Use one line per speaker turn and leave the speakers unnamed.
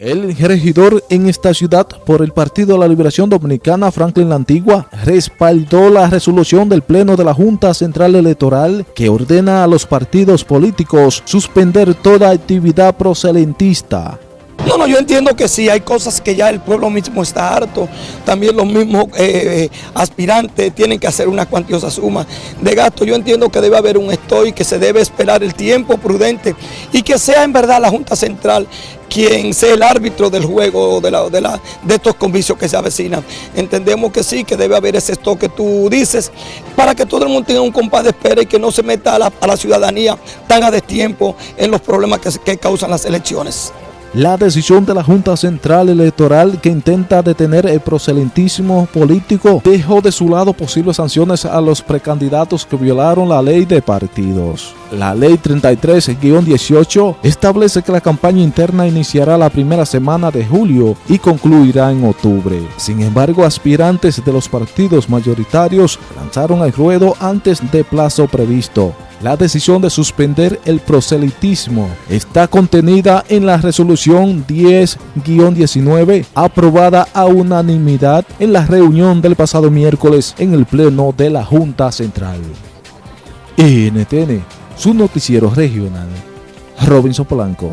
El regidor en esta ciudad por el Partido de la Liberación Dominicana, Franklin La Antigua, respaldó la resolución del Pleno de la Junta Central Electoral que ordena a los partidos políticos suspender toda actividad proselentista
no, no, yo entiendo que sí, hay cosas que ya el pueblo mismo está harto, también los mismos eh, eh, aspirantes tienen que hacer una cuantiosa suma de gasto. Yo entiendo que debe haber un estoy, que se debe esperar el tiempo prudente y que sea en verdad la Junta Central quien sea el árbitro del juego de, la, de, la, de estos convicios que se avecinan. Entendemos que sí, que debe haber ese stock que tú dices, para que todo el mundo tenga un compás de espera y que no se meta a la, ciudadanía tan a destiempo en los problemas que, que causan las elecciones.
La decisión de la Junta Central Electoral que intenta detener el proselitismo político dejó de su lado posibles sanciones a los precandidatos que violaron la ley de partidos. La ley 33-18 establece que la campaña interna iniciará la primera semana de julio y concluirá en octubre. Sin embargo, aspirantes de los partidos mayoritarios lanzaron el ruedo antes de plazo previsto. La decisión de suspender el proselitismo está contenida en la resolución 10-19 aprobada a unanimidad en la reunión del pasado miércoles en el pleno de la Junta Central. NTN, su noticiero regional, Robinson Polanco.